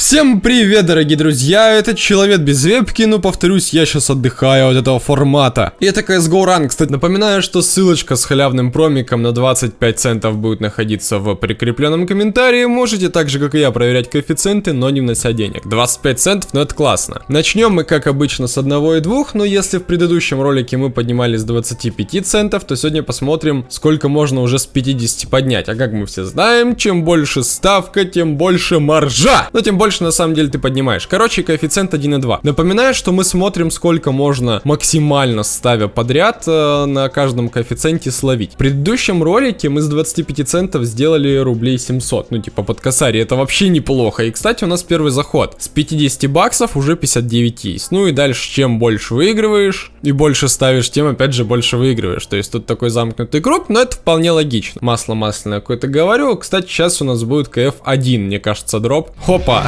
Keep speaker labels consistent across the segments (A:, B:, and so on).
A: Всем привет, дорогие друзья, это Человек без вебки, но повторюсь, я сейчас отдыхаю от этого формата. И это CSGO Run, кстати, напоминаю, что ссылочка с халявным промиком на 25 центов будет находиться в прикрепленном комментарии. Можете так же, как и я, проверять коэффициенты, но не внося денег. 25 центов, ну это классно. Начнем мы, как обычно, с одного и двух, но если в предыдущем ролике мы поднимали с 25 центов, то сегодня посмотрим, сколько можно уже с 50 поднять. А как мы все знаем, чем больше ставка, тем больше маржа. Но тем больше больше на самом деле ты поднимаешь. Короче, коэффициент 1,2. Напоминаю, что мы смотрим, сколько можно максимально ставя подряд э, на каждом коэффициенте словить. В предыдущем ролике мы с 25 центов сделали рублей 700. Ну, типа под косари. Это вообще неплохо. И, кстати, у нас первый заход. С 50 баксов уже 59 есть. Ну и дальше, чем больше выигрываешь и больше ставишь, тем опять же больше выигрываешь. То есть тут такой замкнутый круг, но это вполне логично. Масло масляное какое-то говорю. Кстати, сейчас у нас будет КФ-1, мне кажется, дроп. Хопа!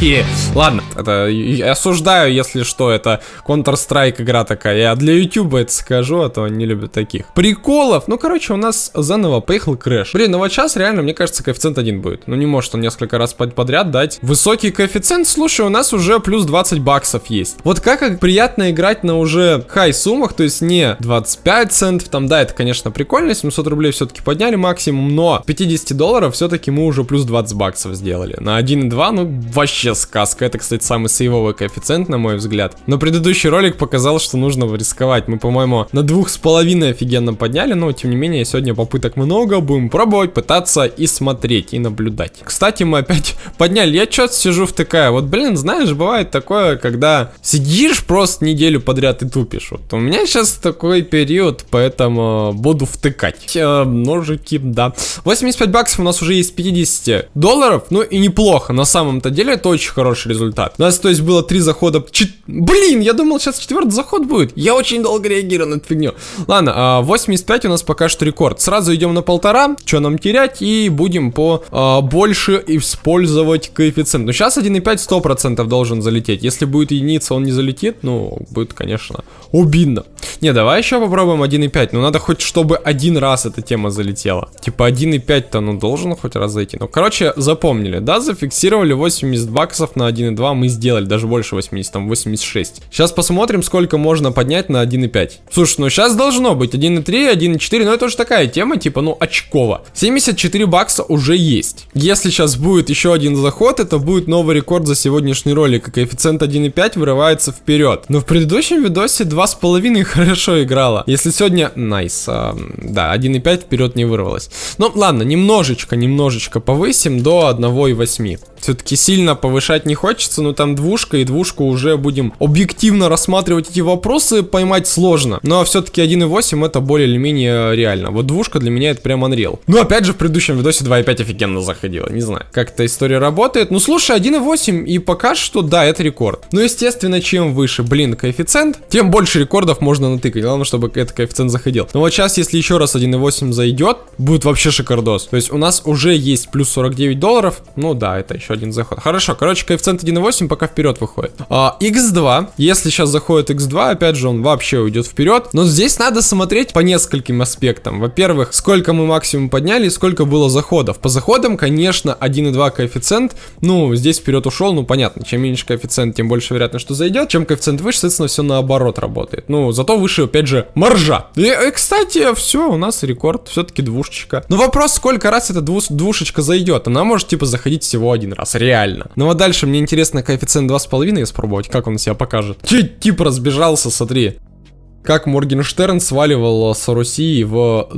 A: Ладно, это осуждаю, если что, это Counter-Strike игра такая. Я для YouTube это скажу, а то не любят таких. Приколов, ну, короче, у нас заново поехал крэш. Блин, ну вот сейчас реально, мне кажется, коэффициент один будет. Ну, не может он несколько раз подряд дать. Высокий коэффициент, слушай, у нас уже плюс 20 баксов есть. Вот как приятно играть на уже хай суммах, то есть не 25 центов, там, да, это, конечно, прикольно, 700 рублей все-таки подняли максимум, но 50 долларов все-таки мы уже плюс 20 баксов сделали. На 1.2, ну, вообще сказка. Это, кстати, самый сейвовый коэффициент, на мой взгляд. Но предыдущий ролик показал, что нужно рисковать. Мы, по-моему, на двух с половиной офигенно подняли, но, тем не менее, сегодня попыток много. Будем пробовать, пытаться и смотреть, и наблюдать. Кстати, мы опять подняли. Я что-то сижу втыкаю. Вот, блин, знаешь, бывает такое, когда сидишь просто неделю подряд и тупишь. Вот у меня сейчас такой период, поэтому буду втыкать. Э, ножики, да. 85 баксов у нас уже есть 50 долларов. Ну и неплохо, на самом самом-то деле это очень хороший результат. У нас, то есть, было три захода. Чет... Блин, я думал, сейчас четвертый заход будет. Я очень долго реагирую на эту фигню. Ладно, 85 а, у нас пока что рекорд. Сразу идем на полтора, что нам терять, и будем по а, больше использовать коэффициент. Но сейчас 1,5 100% должен залететь. Если будет единица, он не залетит, ну, будет, конечно, обидно. Не, давай еще попробуем 1,5. Ну, надо хоть, чтобы один раз эта тема залетела. Типа 1,5-то, ну, должен хоть раз зайти. Ну, короче, запомнили, да, зафиксировали 80 баксов на 1.2 мы сделали, даже больше 80, там 86. Сейчас посмотрим, сколько можно поднять на 1.5. Слушай, ну сейчас должно быть 1.3, 1.4, но это уже такая тема, типа, ну, очково. 74 бакса уже есть. Если сейчас будет еще один заход, это будет новый рекорд за сегодняшний ролик, и коэффициент 1.5 вырывается вперед. Но в предыдущем видосе 2.5 хорошо играла. Если сегодня... Nice. Nice. А, да, 1.5 вперед не вырвалось. Ну, ладно, немножечко, немножечко повысим до 1.8. Все-таки сильно повышать не хочется, но там двушка, и двушку уже будем объективно рассматривать эти вопросы, поймать сложно. Но все-таки 1.8 это более или менее реально. Вот двушка для меня это прям Unreal. Ну, опять же, в предыдущем видосе 2.5 офигенно заходила. Не знаю, как эта история работает. Ну, слушай, 1.8 и пока что, да, это рекорд. Ну, естественно, чем выше, блин, коэффициент, тем больше рекордов можно натыкать. Главное, чтобы этот коэффициент заходил. Но вот сейчас, если еще раз 1.8 зайдет, будет вообще шикардос. То есть у нас уже есть плюс 49 долларов. Ну да, это еще один заход. Хорошо, короче, коэффициент 1.8 пока вперед выходит. А, x2, если сейчас заходит x2, опять же, он вообще уйдет вперед. Но здесь надо смотреть по нескольким аспектам. Во-первых, сколько мы максимум подняли, сколько было заходов. По заходам, конечно, 1.2 коэффициент, ну, здесь вперед ушел, ну, понятно, чем меньше коэффициент, тем больше вероятно, что зайдет. Чем коэффициент выше, соответственно, все наоборот работает. Ну, зато выше, опять же, маржа. И, и кстати, все, у нас рекорд, все-таки двушечка. Но вопрос, сколько раз эта двуш двушечка зайдет? Она может, типа, заходить всего один раз реально. Ну а дальше мне интересно коэффициент 2,5 испробовать, как он себя покажет. Чуть тип разбежался, смотри. Как Моргенштерн сваливал с Руси в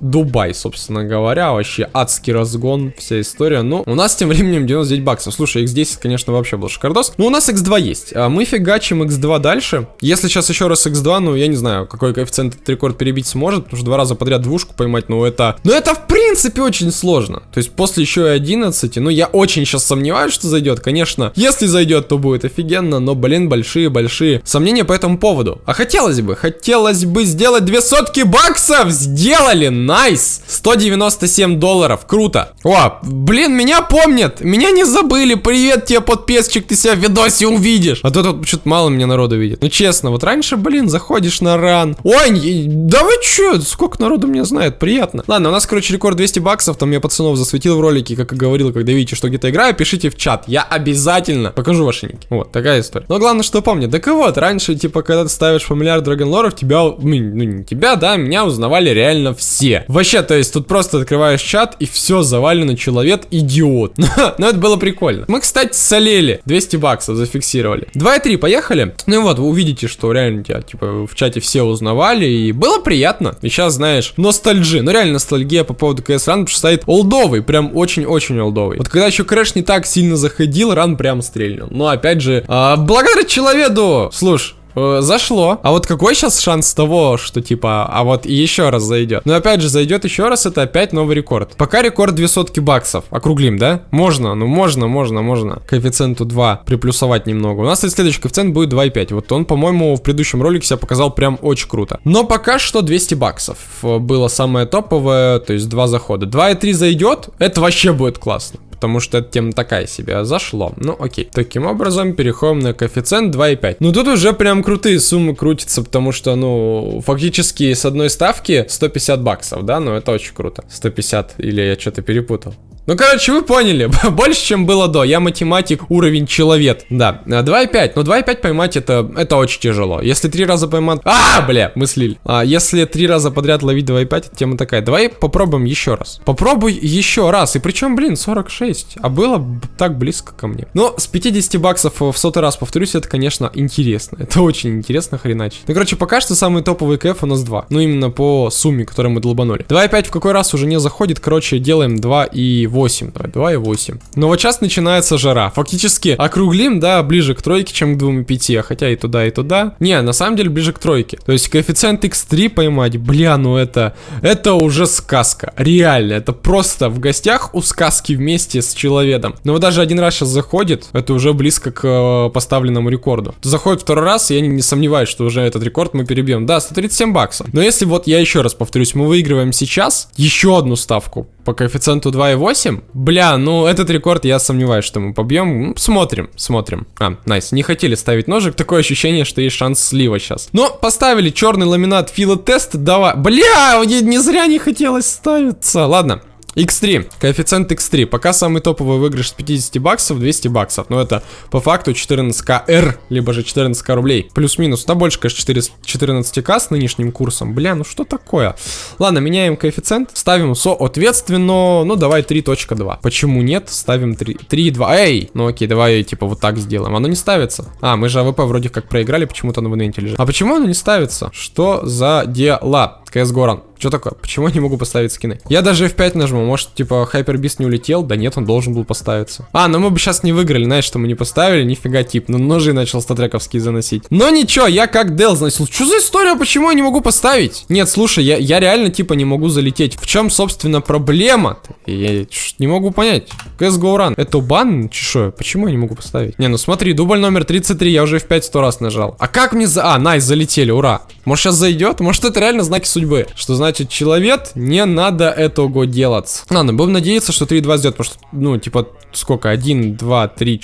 A: Дубай, собственно говоря, вообще адский разгон, вся история. Ну, у нас тем временем 99 баксов. Слушай, x10, конечно, вообще был шикардос. Ну, у нас x2 есть. А мы фигачим x2 дальше. Если сейчас еще раз x2, ну, я не знаю, какой коэффициент этот рекорд перебить сможет, потому что два раза подряд двушку поймать, ну, это... Ну, это, в принципе, очень сложно. То есть, после еще и 11, ну, я очень сейчас сомневаюсь, что зайдет. Конечно, если зайдет, то будет офигенно, но, блин, большие-большие сомнения по этому поводу. А хотелось бы, хотелось бы сделать две сотки баксов! Сделали! Nice! 197 долларов. Круто. О, блин, меня помнят. Меня не забыли. Привет тебе, подписчик. Ты себя в видосе увидишь. А то тут что-то мало меня народу видит. Ну, честно, вот раньше, блин, заходишь на ран. Ой, да вы чё? Сколько народу меня знает? Приятно. Ладно, у нас, короче, рекорд 200 баксов, там я пацанов засветил в ролике, как и говорил, когда видите, что где-то играю, пишите в чат. Я обязательно покажу ваши ники. Вот, такая история. Но главное, что помни, так и вот, раньше, типа, когда ты ставишь фамильяр Драгонлоров, тебя, ну, ну, не тебя, да, меня узнавали реально все. Вообще, то есть, тут просто открываешь чат, и все завалено, человек идиот. Но это было прикольно. Мы, кстати, солели. 200 баксов зафиксировали. 2,3, поехали. Ну и вот, вы увидите, что реально тебя, типа, в чате все узнавали, и было приятно. И сейчас, знаешь, ностальджи. Ну реально ностальгия по поводу CS Run, потому что олдовый, прям очень-очень олдовый. Вот когда еще Крэш не так сильно заходил, run прям стрельнул. Но опять же, а, благодаря человеку, слушай, Э, зашло. А вот какой сейчас шанс того, что типа, а вот еще раз зайдет? Ну опять же, зайдет еще раз, это опять новый рекорд. Пока рекорд 2 сотки баксов. Округлим, да? Можно, ну можно, можно, можно. Коэффициенту 2 приплюсовать немного. У нас следующий коэффициент будет 2,5. Вот он, по-моему, в предыдущем ролике себя показал прям очень круто. Но пока что 200 баксов было самое топовое, то есть два захода. 2,3 зайдет, это вообще будет классно потому что эта тема такая себе. Зашло. Ну, окей. Таким образом, переходим на коэффициент 2,5. Ну, тут уже прям крутые суммы крутятся, потому что, ну, фактически с одной ставки 150 баксов, да? Ну, это очень круто. 150, или я что-то перепутал. Ну, короче, вы поняли, больше, чем было до. Я математик, уровень человек. Да, 2,5. Но 2,5 поймать это, это очень тяжело. Если три раза поймать... А, бля, мыслили. А, если три раза подряд ловить 2,5, тема такая. Давай попробуем еще раз. Попробуй еще раз. И причем, блин, 46. А было так близко ко мне. Но с 50 баксов в сотый раз, повторюсь, это, конечно, интересно. Это очень интересно, хреначе. Ну, короче, пока что самый топовый КФ у нас 2. Ну, именно по сумме, которую мы долбанули. 2,5 в какой раз уже не заходит. Короче, делаем 2 и 8. 2,8, давай, 2,8. Но вот сейчас начинается жара. Фактически округлим, да, ближе к тройке, чем к 2,5, хотя и туда, и туда. Не, на самом деле ближе к тройке. То есть коэффициент x3 поймать, бля, ну это, это уже сказка. Реально, это просто в гостях у сказки вместе с человеком. Но вот даже один раз сейчас заходит, это уже близко к э, поставленному рекорду. Заходит второй раз, я не, не сомневаюсь, что уже этот рекорд мы перебьем. Да, 137 баксов. Но если вот я еще раз повторюсь, мы выигрываем сейчас еще одну ставку по коэффициенту 2,8. Бля, ну этот рекорд я сомневаюсь, что мы побьем. Ну, смотрим, смотрим. А, найс, не хотели ставить ножик, такое ощущение, что есть шанс слива сейчас. Но поставили черный ламинат филотест, давай. Бля, не зря не хотелось ставиться. Ладно, X3, коэффициент X3, пока самый топовый выигрыш с 50 баксов, 200 баксов, но это по факту 14к R, либо же 14к рублей, плюс-минус, да больше, конечно, 4, 14к с нынешним курсом, бля, ну что такое? Ладно, меняем коэффициент, ставим соответственно, ну давай 3.2, почему нет, ставим 3.2, эй, ну окей, давай типа вот так сделаем, оно не ставится, а, мы же AWP вроде как проиграли, почему-то на в лежит, а почему оно не ставится, что за дела? CSGORUN. Что такое? Почему я не могу поставить скины? Я даже F5 нажму. Может, типа, Hyper Beast не улетел? Да нет, он должен был поставиться. А, ну мы бы сейчас не выиграли, знаешь, что мы не поставили. Нифига тип. Ну, ножи начал статрековские заносить. Но ничего, я как Дел заносил. Что за история? Почему я не могу поставить? Нет, слушай, я, я реально, типа, не могу залететь. В чем, собственно, проблема-то? Я не могу понять. КС Run. Это бан? Чешо? Почему я не могу поставить? Не, ну смотри, дубль номер 33, я уже F5 сто раз нажал. А как мне за... А, найс, залетели, ура. Может, сейчас зайдет? Может, это реально знаки судьбы? Что значит, человек, не надо этого делать. Ладно, будем надеяться, что 3-2 сделать, потому что, ну, типа, сколько? 1, 2, 3,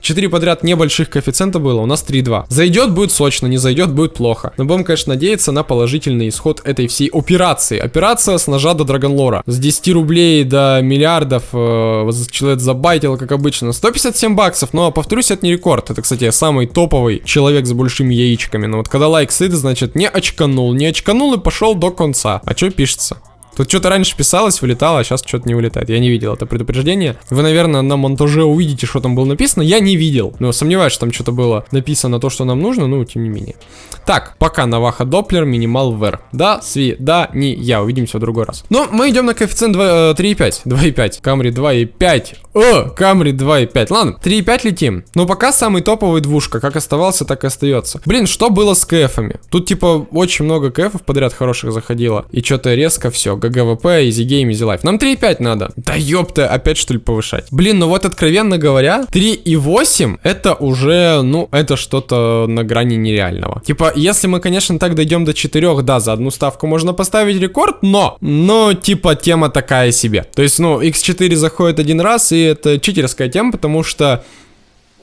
A: 4 подряд небольших коэффициента было, у нас 3-2. Зайдет, будет сочно, не зайдет, будет плохо. Но будем, конечно, надеяться на положительный исход этой всей операции. Операция с ножа до Драгонлора. С 10 рублей до миллиардов э, человек забайтил, как обычно. 157 баксов, но, повторюсь, это не рекорд. Это, кстати, самый топовый человек с большими яичками. Но вот когда лайк сыт, значит, не очканул. Не очканул и пошел до конца. А что пишется? Тут что-то раньше писалось, вылетало, а сейчас что-то не вылетает. Я не видел это предупреждение. Вы, наверное, на монтаже увидите, что там было написано. Я не видел. Но сомневаюсь, что там что-то было написано то, что нам нужно, ну, тем не менее. Так, пока Navaja Doppler, Minimal Wear. Да, сви, да, не я. Увидимся в другой раз. Но мы идем на коэффициент 3,5. 2,5. Камри 2,5. О, Камри 2,5. Ладно, 3,5 летим. Но пока самый топовый двушка. Как оставался, так и остается. Блин, что было с кэфами? Тут, типа, очень много кэфов подряд хороших заходило. И что-то резко все. GG WP, Easy Game, Easy Life. Нам 3,5 надо. Да ёпта, опять что ли повышать? Блин, ну вот откровенно говоря, 3,8 это уже, ну, это что-то на грани нереального. Типа, если мы, конечно, так дойдем до 4, да, за одну ставку можно поставить рекорд, но, но, типа, тема такая себе. То есть, ну, x4 заходит один раз, и это читерская тема, потому что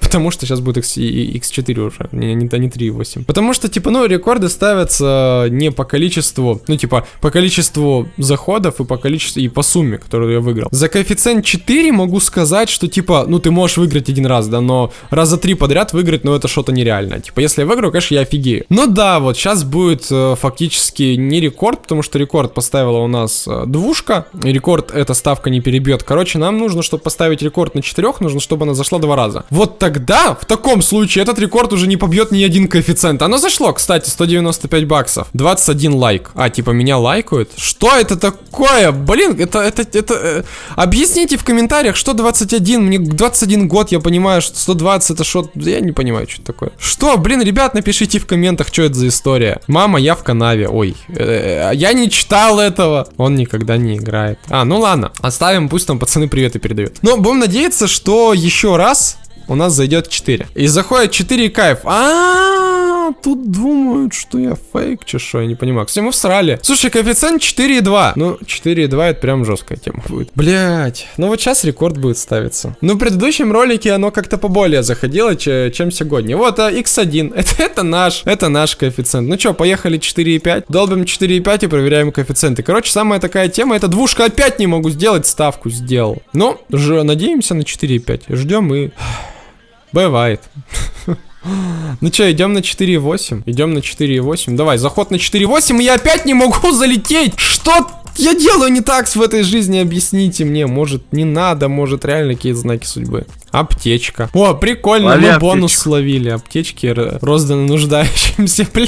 A: Потому что сейчас будет X, X4 уже, не, не, не 3.8. Потому что, типа, ну, рекорды ставятся не по количеству, ну, типа, по количеству заходов и по количеству, и по сумме, которую я выиграл. За коэффициент 4 могу сказать, что, типа, ну, ты можешь выиграть один раз, да, но раза три подряд выиграть, ну, это что-то нереальное. Типа, если я выиграю, конечно, я офигею. Но да, вот сейчас будет э, фактически не рекорд, потому что рекорд поставила у нас э, двушка. И рекорд эта ставка не перебьет. Короче, нам нужно, чтобы поставить рекорд на четырех, нужно, чтобы она зашла два раза. Вот тогда, в таком случае, этот рекорд уже не побьет ни один коэффициент. Оно зашло, кстати, 195 баксов. 21 лайк. А, типа, меня лайкают? Что это такое? Блин, это, это, это... Э, объясните в комментариях, что 21? Мне 21 год, я понимаю, что 120 это что... Я не понимаю, что это такое. Что, блин, ребят, напишите в комментах, что это за история. Мама, я в канаве. Ой, э, я не читал этого. Он никогда не играет. А, ну ладно. Оставим, пусть там пацаны приветы передают. Но будем надеяться, что еще раз у нас зайдет 4. И заходит 4 кайф. А, тут думают, что я фейк, че я не понимаю. Кстати, мы всрали. Слушай, коэффициент 4,2. Ну, 4,2 это прям жесткая тема будет. Блять, ну вот сейчас рекорд будет ставиться. Ну, в предыдущем ролике оно как-то поболее заходило, чем сегодня. Вот, а X1, это, это наш, это наш коэффициент. Ну что, поехали 4,5. Долбим 4,5 и проверяем коэффициенты. Короче, самая такая тема, это двушка опять не могу сделать, ставку сделал. Ну, же надеемся на 4,5. Ждем и... Бывает. Ну что, идем на 4.8? Идем на 4.8. Давай, заход на 4.8, и я опять не могу залететь. Что я делаю не так в этой жизни? Объясните мне. Может, не надо, может, реально какие-то знаки судьбы. Аптечка. О, прикольно, Лови мы аптечку. бонус словили. Аптечки розданы нуждающимся. Бля,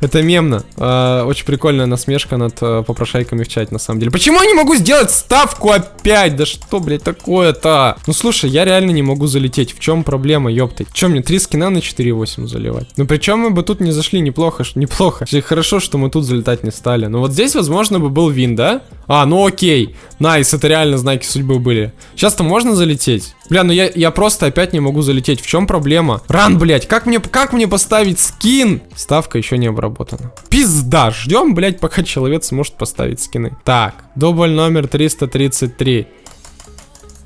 A: это мемно. Э, очень прикольная насмешка над э, попрошайками в чате, на самом деле. Почему я не могу сделать ставку опять? Да что, блядь, такое-то? Ну, слушай, я реально не могу залететь. В чем проблема, ёпты? Чем мне три скина на 4.8 заливать? Ну, причем мы бы тут не зашли неплохо, неплохо. Хорошо, что мы тут залетать не стали. Но вот здесь, возможно, бы был win, да? А, ну окей. Nice, это реально знаки судьбы были. Сейчас-то можно залететь? Бля, ну я, я просто опять не могу залететь. В чем проблема? Ран, блядь, как мне, как мне поставить скин? Ставка еще не обработана. Пизда, ждем, блядь, пока человек сможет поставить скины. Так, дубль номер 333.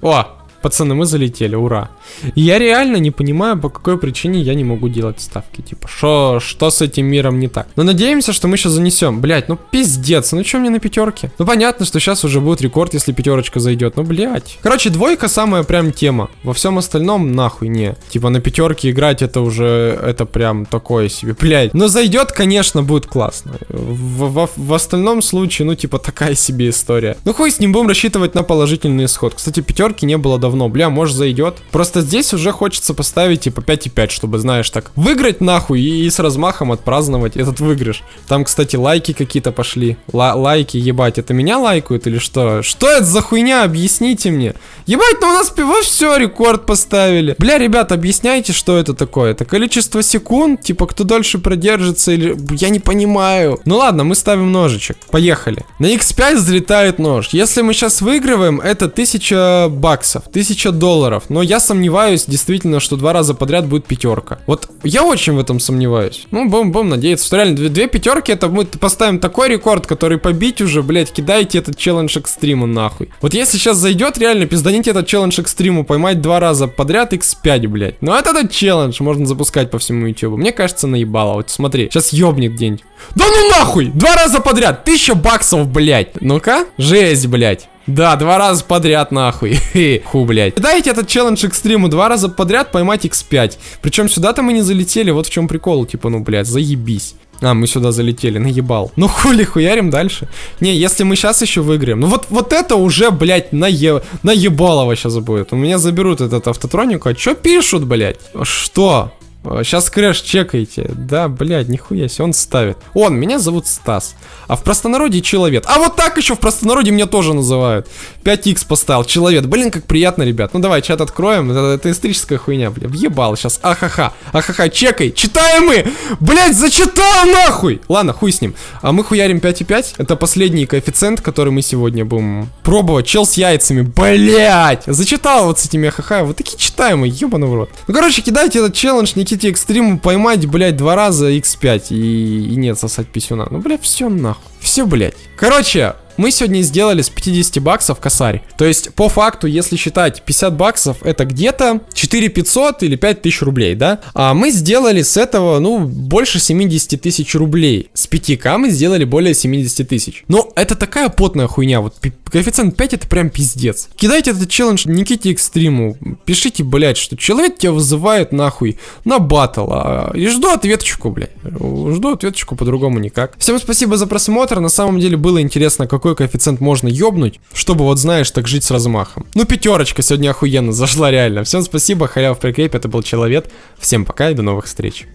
A: О, Пацаны, мы залетели, ура. Я реально не понимаю, по какой причине я не могу делать ставки. Типа, шо, что с этим миром не так? Но надеемся, что мы сейчас занесем. Блять, ну пиздец, ну что мне на пятерке? Ну понятно, что сейчас уже будет рекорд, если пятерочка зайдет. Ну блять. Короче, двойка самая прям тема. Во всем остальном нахуй не. Типа на пятерке играть это уже, это прям такое себе. Блять. Но зайдет, конечно, будет классно. В, в, в остальном случае, ну типа такая себе история. Ну хуй с ним будем рассчитывать на положительный исход. Кстати, пятерки не было давно давно. Бля, может зайдет. Просто здесь уже хочется поставить типа 5,5, чтобы, знаешь, так выиграть нахуй и, с размахом отпраздновать этот выигрыш. Там, кстати, лайки какие-то пошли. Ла лайки, ебать, это меня лайкают или что? Что это за хуйня? Объясните мне. Ебать, ну у нас пиво все, рекорд поставили. Бля, ребят, объясняйте, что это такое. Это количество секунд, типа, кто дольше продержится или... Я не понимаю. Ну ладно, мы ставим ножичек. Поехали. На x5 взлетает нож. Если мы сейчас выигрываем, это 1000 баксов. 1000 долларов. Но я сомневаюсь действительно, что два раза подряд будет пятерка. Вот я очень в этом сомневаюсь. Ну, будем надеяться, что реально две, две пятерки, это мы поставим такой рекорд, который побить уже, блять, кидайте этот челлендж экстриму нахуй. Вот если сейчас зайдет, реально пизданите этот челлендж экстриму, поймать два раза подряд x5, блять. Ну это этот челлендж можно запускать по всему ютубу. Мне кажется, наебало. Вот смотри, сейчас ёбнет день. Да ну нахуй! Два раза подряд! Тысяча баксов, блять. Ну-ка, жесть, блять. Да, два раза подряд, нахуй. Ху, блядь. Дайте этот челлендж экстриму два раза подряд поймать x5. Причем сюда-то мы не залетели, вот в чем прикол. Типа, ну, блядь, заебись. А, мы сюда залетели, наебал. Ну хули, хуярим дальше. Не, если мы сейчас еще выиграем. Ну вот, вот это уже, блядь, нае... наебалово сейчас будет. У меня заберут этот автотроник. А что пишут, блядь? Что? Сейчас крэш чекайте. Да, блядь, нихуя себе, он ставит. Он, меня зовут Стас. А в простонародье человек. А вот так еще в простонародье меня тоже называют. 5х поставил, человек. Блин, как приятно, ребят. Ну давай, чат откроем. Это, это историческая хуйня, блядь. Въебал сейчас. Ахаха. Ахаха, чекай. Читаем мы. Блядь, зачитал нахуй. Ладно, хуй с ним. А мы хуярим 5,5. Это последний коэффициент, который мы сегодня будем пробовать. Чел с яйцами. Блядь. Зачитал вот с этими ахаха. Вот такие читаемые, ебаный в рот. Ну, короче, кидайте этот челлендж, не хотите экстриму поймать, блядь, два раза x5 и, и нет сосать писюна. Ну, блядь, все нахуй. Все, блядь. Короче, мы сегодня сделали с 50 баксов косарь. То есть, по факту, если считать 50 баксов, это где-то 4 500 или 5 тысяч рублей, да? А мы сделали с этого, ну, больше 70 тысяч рублей. С 5к мы сделали более 70 тысяч. Но это такая потная хуйня, вот коэффициент 5 это прям пиздец. Кидайте этот челлендж Никите Экстриму, пишите, блять, что человек тебя вызывает нахуй на батл, а, и жду ответочку, блядь. Жду ответочку по-другому никак. Всем спасибо за просмотр, на самом деле было интересно, какой коэффициент можно ёбнуть, чтобы вот знаешь, так жить с размахом. Ну пятерочка сегодня охуенно зашла реально. Всем спасибо, халяв прикреп, это был Человек. Всем пока и до новых встреч.